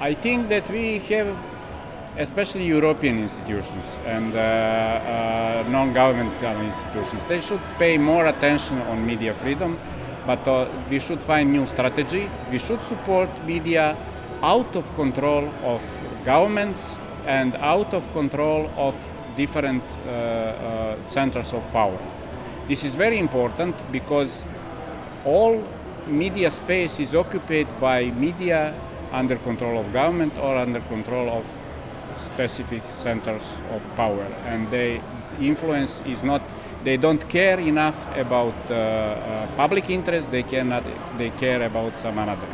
I think that we have, especially European institutions and uh, uh, non-governmental institutions, they should pay more attention on media freedom, but uh, we should find new strategy. We should support media out of control of governments and out of control of different uh, uh, centers of power. This is very important because all media space is occupied by media under control of government or under control of specific centers of power. And the influence is not they don't care enough about uh, uh, public interest they cannot they care about some another